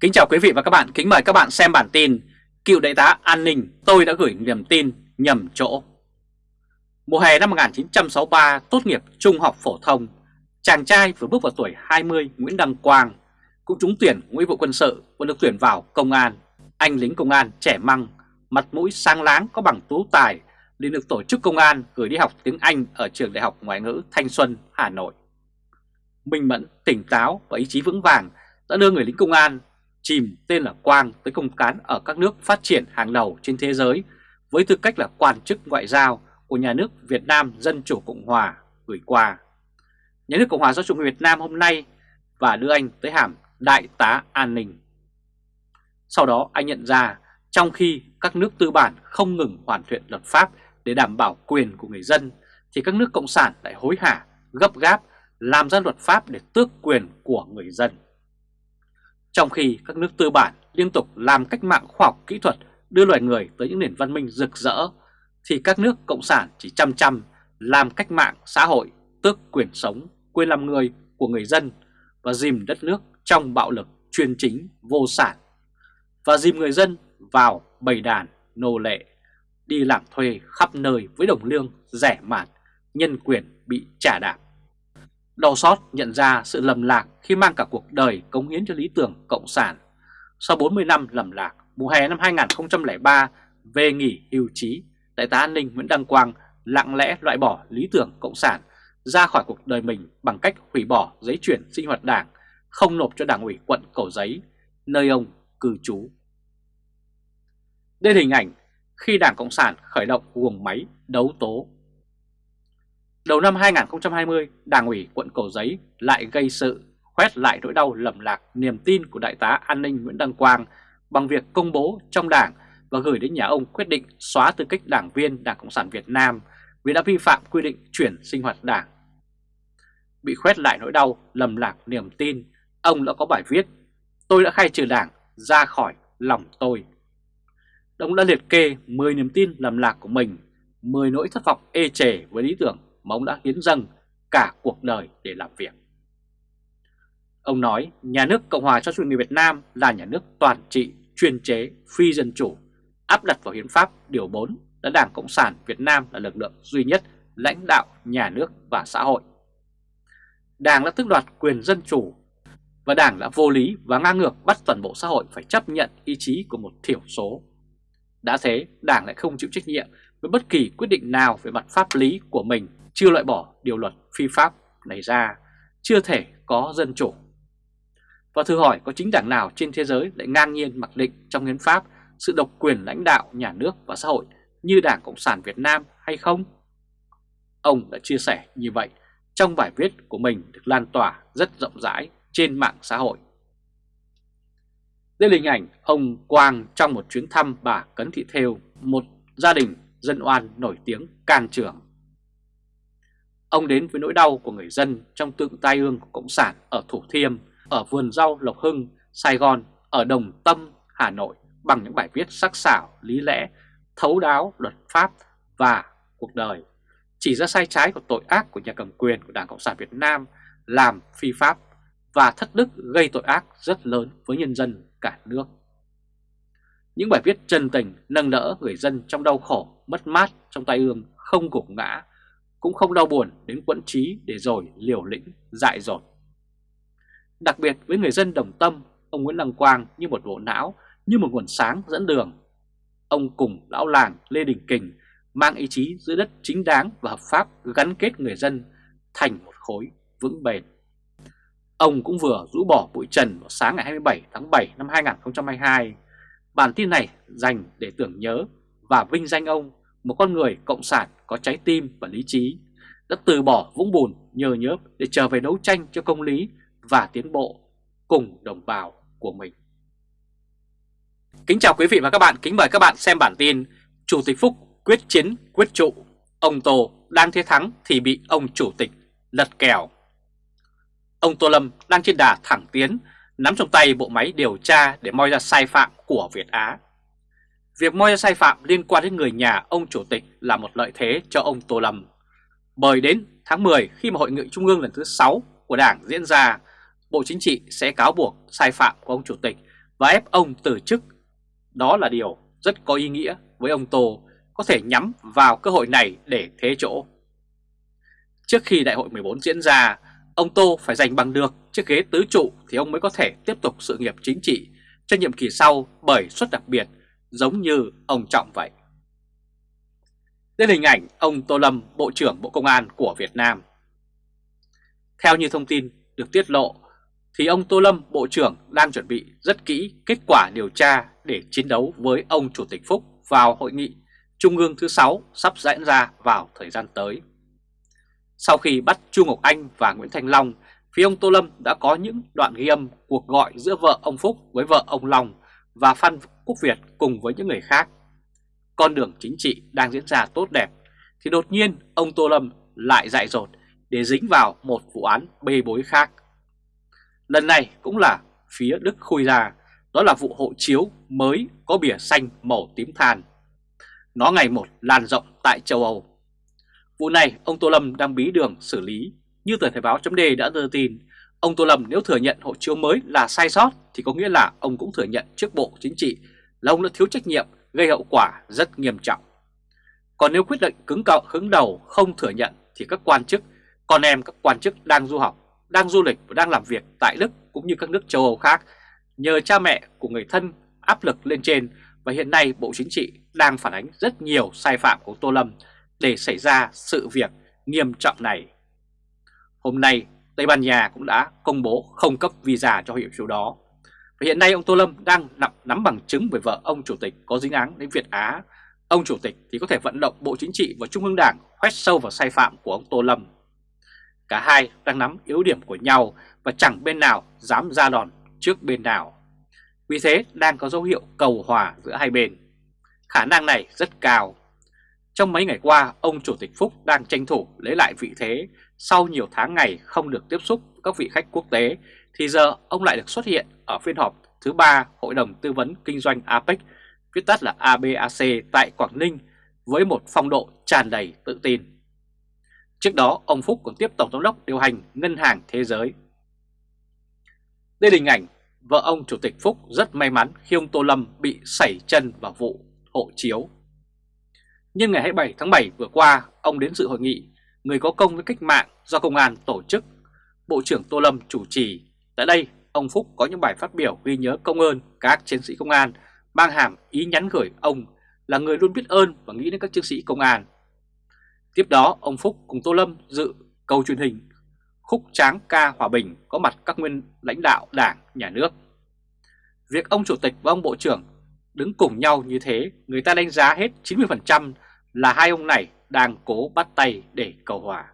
Kính chào quý vị và các bạn, kính mời các bạn xem bản tin Cựu đại tá an ninh tôi đã gửi niềm tin nhầm chỗ. Mùa hè năm 1963 tốt nghiệp trung học phổ thông Chàng trai vừa bước vào tuổi 20 Nguyễn Đăng Quang Cũng trúng tuyển nghĩa vụ quân sự và được tuyển vào công an. Anh lính công an trẻ măng, mặt mũi sáng láng có bằng tú tài liền được tổ chức công an gửi đi học tiếng Anh ở trường đại học ngoại ngữ Thanh Xuân, Hà Nội. Minh mẫn, tỉnh táo và ý chí vững vàng đã đưa người lính công an chìm tên là Quang tới công cán ở các nước phát triển hàng đầu trên thế giới với tư cách là quan chức ngoại giao của nhà nước Việt Nam Dân Chủ Cộng Hòa gửi qua. Nhà nước Cộng hòa xã hội Việt Nam hôm nay và đưa anh tới hàm Đại tá An ninh. Sau đó anh nhận ra trong khi các nước tư bản không ngừng hoàn thiện luật pháp để đảm bảo quyền của người dân thì các nước Cộng sản lại hối hả, gấp gáp làm ra luật pháp để tước quyền của người dân. Trong khi các nước tư bản liên tục làm cách mạng khoa học kỹ thuật đưa loài người tới những nền văn minh rực rỡ, thì các nước cộng sản chỉ chăm chăm làm cách mạng xã hội tước quyền sống, quyền làm người của người dân và dìm đất nước trong bạo lực chuyên chính vô sản và dìm người dân vào bầy đàn nô lệ đi làm thuê khắp nơi với đồng lương rẻ mạt, nhân quyền bị trả đạp. Đau xót nhận ra sự lầm lạc khi mang cả cuộc đời cống hiến cho lý tưởng Cộng sản. Sau 40 năm lầm lạc, mùa hè năm 2003 về nghỉ hưu trí, Đại tá an ninh Nguyễn Đăng Quang lặng lẽ loại bỏ lý tưởng Cộng sản ra khỏi cuộc đời mình bằng cách hủy bỏ giấy chuyển sinh hoạt đảng, không nộp cho đảng ủy quận Cầu Giấy, nơi ông cư trú. Đây là hình ảnh khi Đảng Cộng sản khởi động guồng máy đấu tố Đầu năm 2020, Đảng ủy quận Cầu Giấy lại gây sự, khoét lại nỗi đau lầm lạc niềm tin của Đại tá An ninh Nguyễn Đăng Quang bằng việc công bố trong Đảng và gửi đến nhà ông quyết định xóa tư cách đảng viên Đảng Cộng sản Việt Nam vì đã vi phạm quy định chuyển sinh hoạt đảng. Bị khoét lại nỗi đau lầm lạc niềm tin, ông đã có bài viết Tôi đã khai trừ đảng ra khỏi lòng tôi. Ông đã liệt kê 10 niềm tin lầm lạc của mình, 10 nỗi thất vọng ê chề với lý tưởng mà ông đã hiến dâng cả cuộc đời để làm việc. Ông nói nhà nước Cộng hòa cho chủ nghĩa Việt Nam là nhà nước toàn trị, chuyên chế, phi dân chủ, áp đặt vào hiến pháp điều 4 là Đảng Cộng sản Việt Nam là lực lượng duy nhất lãnh đạo nhà nước và xã hội. Đảng đã tước đoạt quyền dân chủ và Đảng đã vô lý và ngang ngược bắt toàn bộ xã hội phải chấp nhận ý chí của một thiểu số. Đã thế, Đảng lại không chịu trách nhiệm với bất kỳ quyết định nào về mặt pháp lý của mình chưa loại bỏ điều luật phi pháp này ra, chưa thể có dân chủ. Và thử hỏi có chính đảng nào trên thế giới lại ngang nhiên mặc định trong hiến pháp sự độc quyền lãnh đạo nhà nước và xã hội như Đảng Cộng sản Việt Nam hay không? Ông đã chia sẻ như vậy trong bài viết của mình được lan tỏa rất rộng rãi trên mạng xã hội. Đây là hình ảnh ông Quang trong một chuyến thăm bà Cấn Thị Thêu, một gia đình dân oan nổi tiếng can trường. Ông đến với nỗi đau của người dân trong tượng tai ương của Cộng sản ở Thủ Thiêm, ở vườn rau Lộc Hưng, Sài Gòn, ở Đồng Tâm, Hà Nội bằng những bài viết sắc sảo, lý lẽ, thấu đáo, luật pháp và cuộc đời. Chỉ ra sai trái của tội ác của nhà cầm quyền của Đảng Cộng sản Việt Nam làm phi pháp và thất đức gây tội ác rất lớn với nhân dân cả nước. Những bài viết chân tình nâng đỡ người dân trong đau khổ, mất mát trong tay ương không gục ngã cũng không đau buồn đến quẫn trí để rồi liều lĩnh, dại dột. Đặc biệt với người dân đồng tâm, ông Nguyễn Đăng Quang như một bộ não, như một nguồn sáng dẫn đường. Ông cùng lão làng Lê Đình Kình mang ý chí giữ đất chính đáng và hợp pháp gắn kết người dân thành một khối vững bền. Ông cũng vừa rũ bỏ bụi trần vào sáng ngày 27 tháng 7 năm 2022. Bản tin này dành để tưởng nhớ và vinh danh ông một con người cộng sản có trái tim và lý trí, đã từ bỏ vũng bùn nhờ nhớp để trở về đấu tranh cho công lý và tiến bộ cùng đồng bào của mình. Kính chào quý vị và các bạn, kính mời các bạn xem bản tin Chủ tịch Phúc quyết chiến quyết trụ, ông Tô đang thế thắng thì bị ông Chủ tịch lật kèo. Ông Tô Lâm đang trên đà thẳng tiến, nắm trong tay bộ máy điều tra để moi ra sai phạm của Việt Á Việc moi ra sai phạm liên quan đến người nhà ông chủ tịch là một lợi thế cho ông Tô Lâm. Bởi đến tháng 10 khi mà hội nghị trung ương lần thứ 6 của Đảng diễn ra, Bộ Chính trị sẽ cáo buộc sai phạm của ông chủ tịch và ép ông từ chức. Đó là điều rất có ý nghĩa với ông Tô có thể nhắm vào cơ hội này để thế chỗ. Trước khi đại hội 14 diễn ra, ông Tô phải giành bằng được chiếc ghế tứ trụ thì ông mới có thể tiếp tục sự nghiệp chính trị cho nhiệm kỳ sau bởi suất đặc biệt giống như ông Trọng vậy. Đây là hình ảnh ông Tô Lâm, Bộ trưởng Bộ Công an của Việt Nam. Theo như thông tin được tiết lộ, thì ông Tô Lâm, Bộ trưởng đang chuẩn bị rất kỹ kết quả điều tra để chiến đấu với ông Chủ tịch Phúc vào hội nghị Trung ương thứ 6 sắp diễn ra vào thời gian tới. Sau khi bắt Chu Ngọc Anh và Nguyễn Thành Long, phía ông Tô Lâm đã có những đoạn ghi âm cuộc gọi giữa vợ ông Phúc với vợ ông Long và Phan Quốc Việt cùng với những người khác. Con đường chính trị đang diễn ra tốt đẹp, thì đột nhiên ông Tô Lâm lại dại dột để dính vào một vụ án bê bối khác. Lần này cũng là phía Đức khui ra, đó là vụ hộ chiếu mới có bìa xanh màu tím than. Nó ngày một lan rộng tại châu Âu. Vụ này ông Tô Lâm đang bí đường xử lý. Như tờ Thời báo chấm đã đưa tin, ông Tô Lâm nếu thừa nhận hộ chiếu mới là sai sót thì có nghĩa là ông cũng thừa nhận trước Bộ Chính trị là ông đã thiếu trách nhiệm gây hậu quả rất nghiêm trọng. Còn nếu quyết định cứng cậu hứng đầu không thừa nhận thì các quan chức, con em các quan chức đang du học, đang du lịch và đang làm việc tại Đức cũng như các nước châu Âu khác nhờ cha mẹ của người thân áp lực lên trên và hiện nay Bộ Chính trị đang phản ánh rất nhiều sai phạm của Tô Lâm để xảy ra sự việc nghiêm trọng này. Hôm nay, Tây Ban Nha cũng đã công bố không cấp visa cho hiệu chiếu đó. Và hiện nay ông Tô Lâm đang nắm, nắm bằng chứng về vợ ông Chủ tịch có dính án đến Việt Á. Ông Chủ tịch thì có thể vận động Bộ Chính trị và Trung ương Đảng khoét sâu vào sai phạm của ông Tô Lâm. Cả hai đang nắm yếu điểm của nhau và chẳng bên nào dám ra đòn trước bên nào. Vì thế đang có dấu hiệu cầu hòa giữa hai bên. Khả năng này rất cao. Trong mấy ngày qua, ông Chủ tịch Phúc đang tranh thủ lấy lại vị thế sau nhiều tháng ngày không được tiếp xúc với các vị khách quốc tế, thì giờ ông lại được xuất hiện ở phiên họp thứ ba Hội đồng Tư vấn Kinh doanh APEC, viết tắt là ABAC tại Quảng Ninh, với một phong độ tràn đầy tự tin. Trước đó, ông Phúc còn tiếp Tổng giám đốc điều hành Ngân hàng Thế giới. Đây là hình ảnh vợ ông Chủ tịch Phúc rất may mắn khi ông Tô Lâm bị sảy chân vào vụ hộ chiếu. Nhưng ngày 27 tháng 7 vừa qua, ông đến dự hội nghị Người có công với cách mạng do Công an tổ chức. Bộ trưởng Tô Lâm chủ trì. Tại đây, ông Phúc có những bài phát biểu ghi nhớ công ơn các chiến sĩ công an, mang hàm ý nhắn gửi ông là người luôn biết ơn và nghĩ đến các chiến sĩ công an. Tiếp đó, ông Phúc cùng Tô Lâm dự câu truyền hình khúc tráng ca hòa bình có mặt các nguyên lãnh đạo đảng, nhà nước. Việc ông Chủ tịch và ông Bộ trưởng đứng cùng nhau như thế, người ta đánh giá hết 90% là hai ông này đang cố bắt tay để cầu hòa.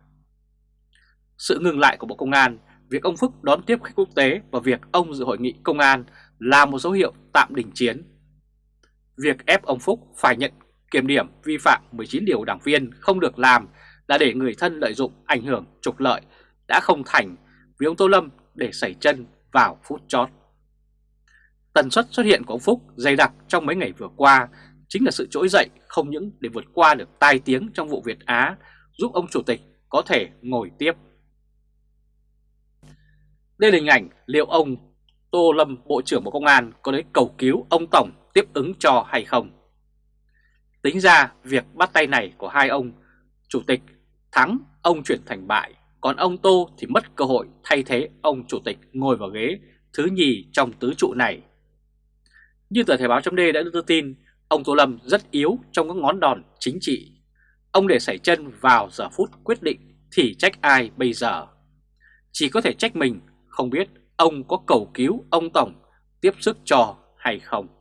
Sự ngừng lại của Bộ Công an, việc ông Phúc đón tiếp khách quốc tế và việc ông dự hội nghị công an là một dấu hiệu tạm đình chiến. Việc ép ông Phúc phải nhận kiểm điểm vi phạm 19 điều đảng viên không được làm là để người thân lợi dụng ảnh hưởng trục lợi đã không thành vì ông Tô Lâm để xảy chân vào phút chót. Tần suất xuất hiện của ông Phúc dày đặc trong mấy ngày vừa qua, chính là sự trỗi dậy không những để vượt qua được tai tiếng trong vụ Việt Á, giúp ông Chủ tịch có thể ngồi tiếp. Đây là hình ảnh liệu ông Tô Lâm, Bộ trưởng Bộ Công an, có đến cầu cứu ông Tổng tiếp ứng cho hay không. Tính ra, việc bắt tay này của hai ông, Chủ tịch thắng, ông chuyển thành bại, còn ông Tô thì mất cơ hội thay thế ông chủ tịch ngồi vào ghế thứ nhì trong tứ trụ này. Như tờ Thời báo chấm đã đưa tin, ông Tô Lâm rất yếu trong các ngón đòn chính trị. Ông để xảy chân vào giờ phút quyết định thì trách ai bây giờ? Chỉ có thể trách mình, không biết ông có cầu cứu ông Tổng tiếp sức cho hay không.